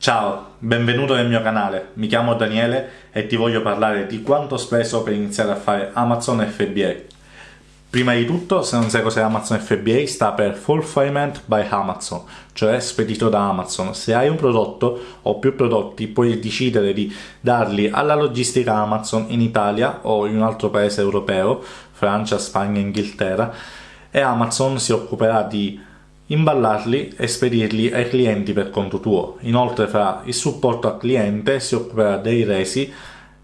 Ciao, benvenuto nel mio canale, mi chiamo Daniele e ti voglio parlare di quanto ho speso per iniziare a fare Amazon FBA. Prima di tutto, se non sai cos'è Amazon FBA, sta per Fulfillment by Amazon, cioè spedito da Amazon. Se hai un prodotto o più prodotti, puoi decidere di darli alla logistica Amazon in Italia o in un altro paese europeo, Francia, Spagna, Inghilterra, e Amazon si occuperà di imballarli e spedirli ai clienti per conto tuo. Inoltre fra il supporto al cliente si occuperà dei resi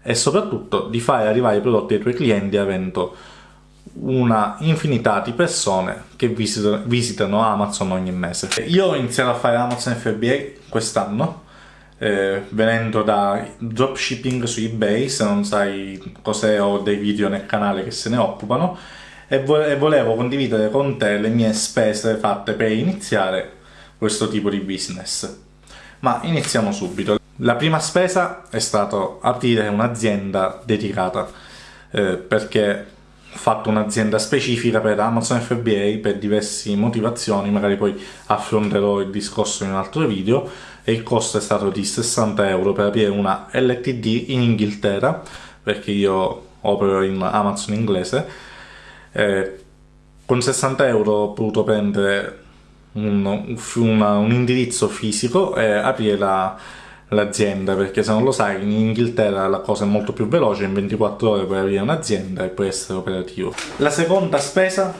e soprattutto di fare arrivare i prodotti ai tuoi clienti avendo una infinità di persone che visitano, visitano Amazon ogni mese. Io ho iniziato a fare Amazon FBA quest'anno eh, venendo da dropshipping su ebay se non sai cos'è ho dei video nel canale che se ne occupano e, vo volevo condividere con te le mie spese fatte per iniziare questo tipo di business. Ma iniziamo subito. La prima spesa è stato aprire un'azienda dedicata eh, perché ho fatto un'azienda specifica per Amazon FBA per diverse motivazioni, magari poi affronterò il discorso in un altro video e il costo è stato di 60 euro per aprire una LTD in Inghilterra perché io opero in Amazon inglese eh, con 60 euro ho potuto prendere un, una, un indirizzo fisico e aprire l'azienda la, perché se non lo sai in Inghilterra la cosa è molto più veloce in 24 ore puoi aprire un'azienda e puoi essere operativo. La seconda spesa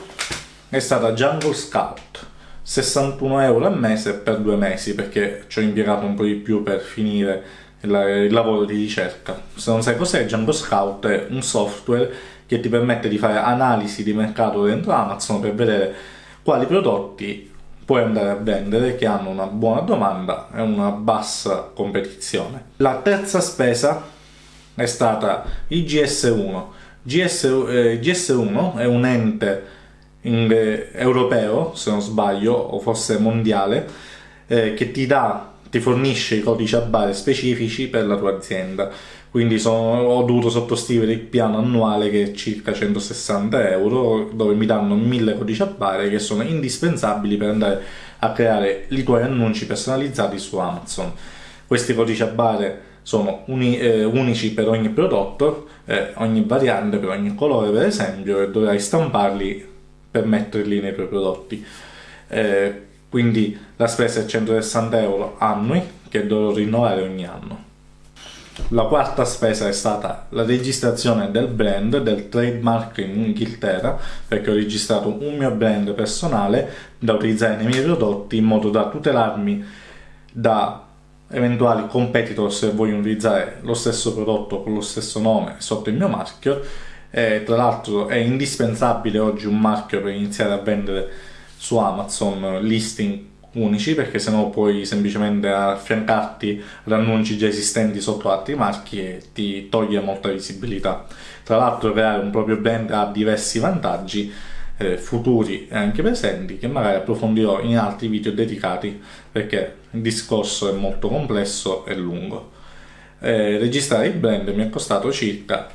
è stata Jungle Scout. 61 euro al mese per due mesi perché ci ho impiegato un po' di più per finire il, il lavoro di ricerca. Se non sai cos'è Jungle Scout è un software che ti permette di fare analisi di mercato dentro Amazon per vedere quali prodotti puoi andare a vendere che hanno una buona domanda e una bassa competizione. La terza spesa è stata il GS1. GS, eh, GS1 è un ente in, eh, europeo, se non sbaglio, o forse mondiale, eh, che ti dà ti fornisce i codici a bare specifici per la tua azienda. Quindi sono, ho dovuto sottoscrivere il piano annuale che è circa 160 euro dove mi danno 1000 codici a bare che sono indispensabili per andare a creare i tuoi annunci personalizzati su Amazon. Questi codici a bare sono uni, eh, unici per ogni prodotto eh, ogni variante per ogni colore per esempio e dovrai stamparli per metterli nei tuoi prodotti. Eh, quindi la spesa è 160 euro annui che dovrò rinnovare ogni anno la quarta spesa è stata la registrazione del brand, del trademark in Inghilterra, perché ho registrato un mio brand personale da utilizzare nei miei prodotti in modo da tutelarmi da eventuali competitor se vogliono utilizzare lo stesso prodotto con lo stesso nome sotto il mio marchio. E, tra l'altro è indispensabile oggi un marchio per iniziare a vendere su Amazon listing unici perché sennò puoi semplicemente affiancarti ad annunci già esistenti sotto altri marchi e ti toglie molta visibilità. Tra l'altro creare un proprio brand ha diversi vantaggi eh, futuri e anche presenti che magari approfondirò in altri video dedicati perché il discorso è molto complesso e lungo. Eh, registrare il brand mi è costato circa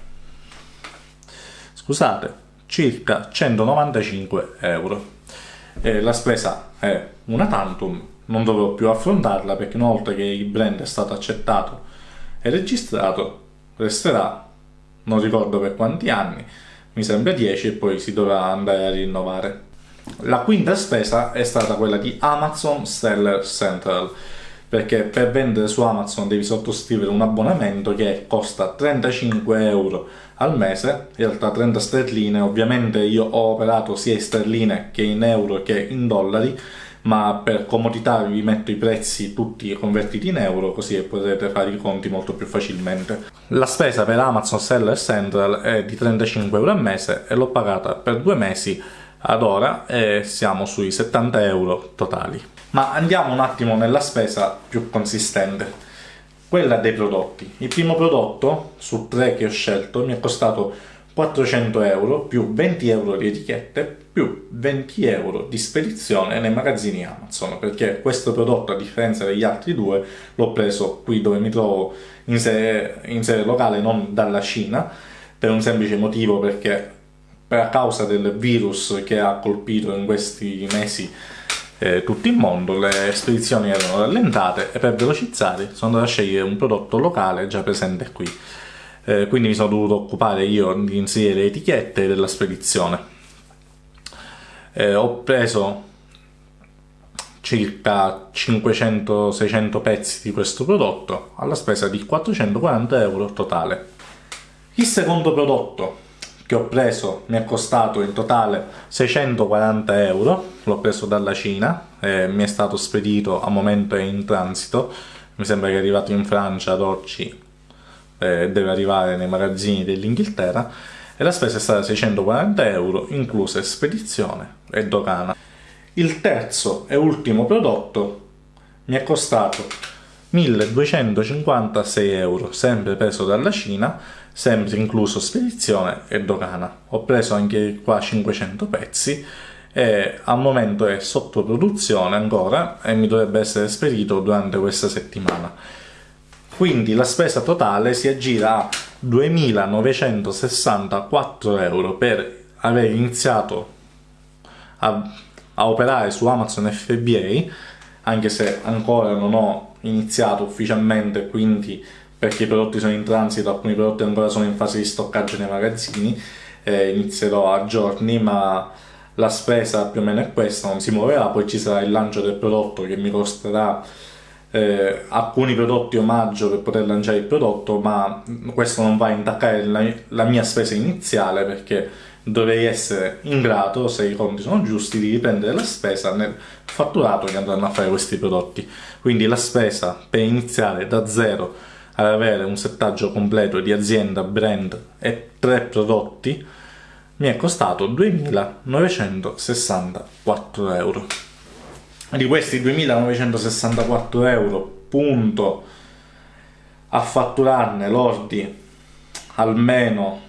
scusate circa 195 euro eh, la spesa è una tantum, non dovevo più affrontarla perché una volta che il brand è stato accettato e registrato resterà, non ricordo per quanti anni, mi sembra 10 e poi si dovrà andare a rinnovare. La quinta spesa è stata quella di Amazon Seller Central perché per vendere su Amazon devi sottoscrivere un abbonamento che costa 35 euro al mese, in realtà 30 sterline, ovviamente io ho operato sia in sterline che in euro che in dollari, ma per comodità vi metto i prezzi tutti convertiti in euro così potete fare i conti molto più facilmente. La spesa per Amazon Seller Central è di 35 euro al mese e l'ho pagata per due mesi ad ora e siamo sui 70 euro totali. Ma andiamo un attimo nella spesa più consistente, quella dei prodotti. Il primo prodotto, su tre che ho scelto, mi è costato 400 euro più 20 euro di etichette più 20 euro di spedizione nei magazzini Amazon perché questo prodotto a differenza degli altri due l'ho preso qui dove mi trovo in sede, in sede locale non dalla Cina per un semplice motivo perché per causa del virus che ha colpito in questi mesi eh, tutto il mondo, le spedizioni erano rallentate e per velocizzare sono andato a scegliere un prodotto locale già presente qui. Eh, quindi mi sono dovuto occupare io di inserire le etichette della spedizione. Eh, ho preso circa 500-600 pezzi di questo prodotto alla spesa di 440 euro totale. Il secondo prodotto che ho preso mi è costato in totale 640 euro, l'ho preso dalla Cina, e mi è stato spedito a momento in transito, mi sembra che è arrivato in Francia ad oggi, eh, deve arrivare nei magazzini dell'Inghilterra, e la spesa è stata 640 euro, incluse spedizione e dogana. Il terzo e ultimo prodotto mi è costato 1256 euro, sempre preso dalla Cina, sempre incluso spedizione e dogana. Ho preso anche qua 500 pezzi e al momento è sotto produzione ancora e mi dovrebbe essere spedito durante questa settimana. Quindi la spesa totale si aggira a 2.964 euro per aver iniziato a, a operare su Amazon FBA, anche se ancora non ho iniziato ufficialmente, quindi perché i prodotti sono in transito, alcuni prodotti ancora sono in fase di stoccaggio nei magazzini, eh, inizierò a giorni, ma la spesa più o meno è questa, non si muoverà, poi ci sarà il lancio del prodotto che mi costerà eh, alcuni prodotti omaggio per poter lanciare il prodotto, ma questo non va a intaccare la, la mia spesa iniziale perché dovrei essere in grado, se i conti sono giusti, di riprendere la spesa nel fatturato che andranno a fare questi prodotti. Quindi la spesa per iniziare da zero ad avere un settaggio completo di azienda, brand e tre prodotti mi è costato 2.964 euro. Di questi 2.964 euro punto a fatturarne lordi almeno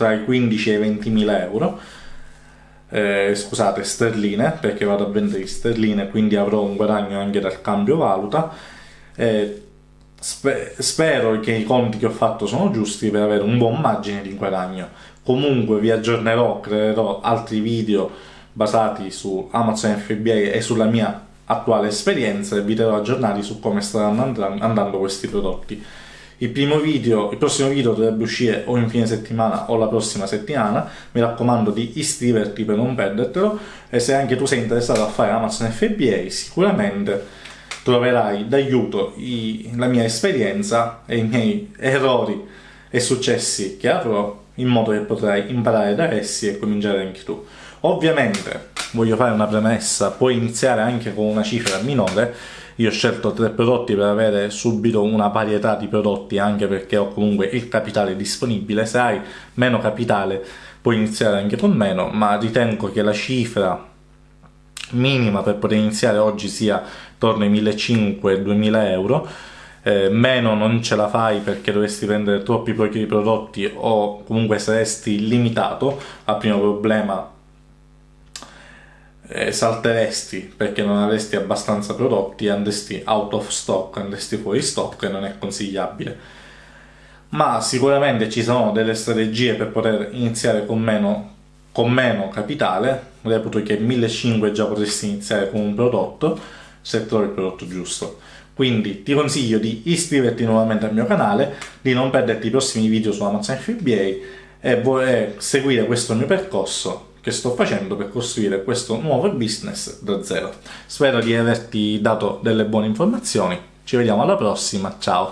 tra i 15 e i 20.000 euro eh, scusate sterline perché vado a vendere sterline quindi avrò un guadagno anche dal cambio valuta eh, Spe spero che i conti che ho fatto sono giusti per avere un buon margine di guadagno. Comunque vi aggiornerò, creerò altri video basati su Amazon FBA e sulla mia attuale esperienza e vi terrò aggiornati su come staranno andando questi prodotti. Il, video, il prossimo video dovrebbe uscire o in fine settimana o la prossima settimana, mi raccomando di iscriverti per non perdertelo e se anche tu sei interessato a fare Amazon FBA sicuramente troverai d'aiuto la mia esperienza e i miei errori e successi che avrò in modo che potrai imparare da essi e cominciare anche tu. Ovviamente, voglio fare una premessa, puoi iniziare anche con una cifra minore, io ho scelto tre prodotti per avere subito una varietà di prodotti anche perché ho comunque il capitale disponibile, se hai meno capitale puoi iniziare anche con meno, ma ritengo che la cifra minima per poter iniziare oggi sia attorno ai 1500-2000 euro. Eh, meno non ce la fai perché dovresti prendere troppi pochi prodotti o comunque saresti limitato. Al primo problema eh, salteresti perché non avresti abbastanza prodotti andresti out of stock andresti fuori stock e non è consigliabile ma sicuramente ci sono delle strategie per poter iniziare con meno con meno capitale, reputo che 1500 già potresti iniziare con un prodotto se trovi il prodotto giusto. Quindi ti consiglio di iscriverti nuovamente al mio canale, di non perderti i prossimi video su Amazon FBA e seguire questo mio percorso che sto facendo per costruire questo nuovo business da zero. Spero di averti dato delle buone informazioni, ci vediamo alla prossima, ciao!